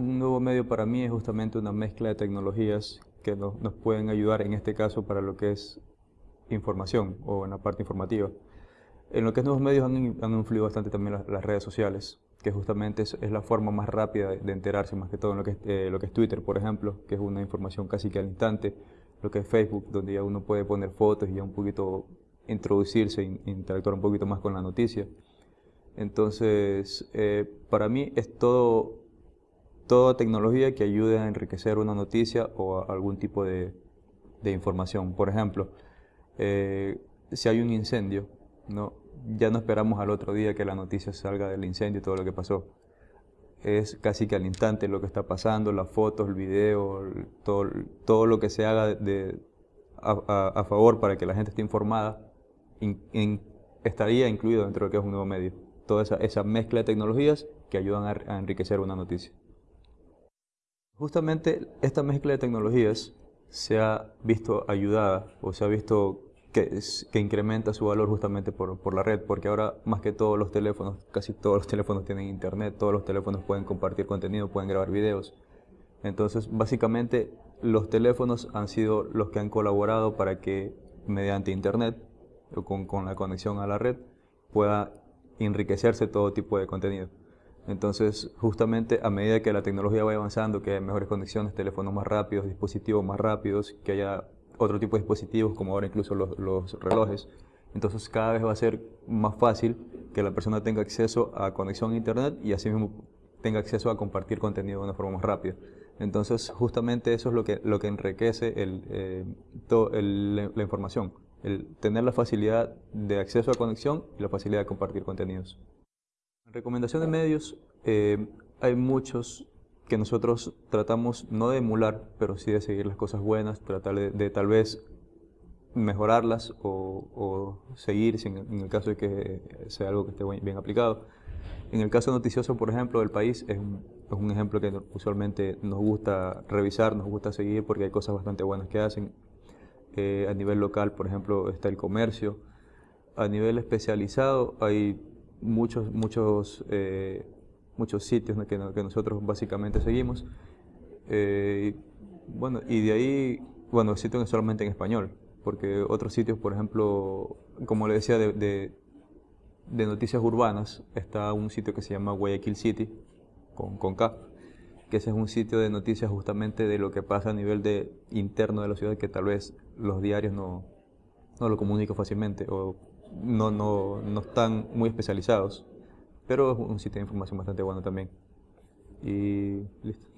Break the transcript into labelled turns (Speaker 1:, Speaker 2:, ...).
Speaker 1: nuevo medio para mí es justamente una mezcla de tecnologías que nos, pueden ayudar en este caso para lo que es información o en la parte informativa. En lo que es nuevos medios han, influido bastante también las, redes sociales, que justamente es, la forma más rápida de, enterarse, más que todo en lo que, es, eh, lo que es Twitter, por ejemplo, que es una información casi que al instante, lo que es Facebook, donde ya uno puede poner fotos y ya un poquito introducirse, e interactuar un poquito más con la noticia. Entonces, eh, para mí es todo, toda tecnología que ayude a enriquecer una noticia o algún tipo de, información. Por ejemplo, eh, si hay un incendio, ¿no? ya no esperamos al otro día que la noticia salga del incendio y todo lo que pasó. Es casi que al instante lo que está pasando, las fotos, el video, todo, todo lo que se haga a, favor para que la gente esté informada, estaría incluido dentro de lo que es un nuevo medio toda esa, mezcla de tecnologías que ayudan a, enriquecer una noticia. Justamente esta mezcla de tecnologías se ha visto ayudada o se ha visto que, incrementa su valor justamente por, la red, porque ahora más que todos los teléfonos, casi todos los teléfonos tienen internet, todos los teléfonos pueden compartir contenido, pueden grabar videos. Entonces, básicamente, los teléfonos han sido los que han colaborado para que mediante internet o con, con la conexión a la red pueda enriquecerse todo tipo de contenido. Entonces, justamente a medida que la tecnología vaya avanzando, que haya mejores conexiones, teléfonos más rápidos, dispositivos más rápidos, que haya otro tipo de dispositivos, como ahora incluso los, relojes, entonces cada vez va a ser más fácil que la persona tenga acceso a conexión a Internet y así mismo tenga acceso a compartir contenido de una forma más rápida. Entonces, justamente eso es lo que, lo que enriquece eh, la información el tener la facilidad de acceso a conexión y la facilidad de compartir contenidos. En recomendación de medios, eh, hay muchos que nosotros tratamos no de emular, pero sí de seguir las cosas buenas, tratar de, tal vez mejorarlas o, seguir en, el caso de que sea algo que esté bien aplicado. En el caso noticioso, por ejemplo, del país, es un, es un ejemplo que usualmente nos gusta revisar, nos gusta seguir porque hay cosas bastante buenas que hacen. Eh, a nivel local, por ejemplo, está el comercio. A nivel especializado hay muchos, muchos, eh, muchos sitios que, nosotros básicamente seguimos. Eh, bueno, y de ahí, bueno, sitios solamente en español, porque otros sitios, por ejemplo, como le decía, de, de, noticias urbanas, está un sitio que se llama Guayaquil City, con, con K, que ese es un sitio de noticias justamente de lo que pasa a nivel de interno de la ciudad que tal vez los diarios no, no lo comunican fácilmente o no, no, no están muy especializados. Pero es un sitio de información bastante bueno también. Y listo.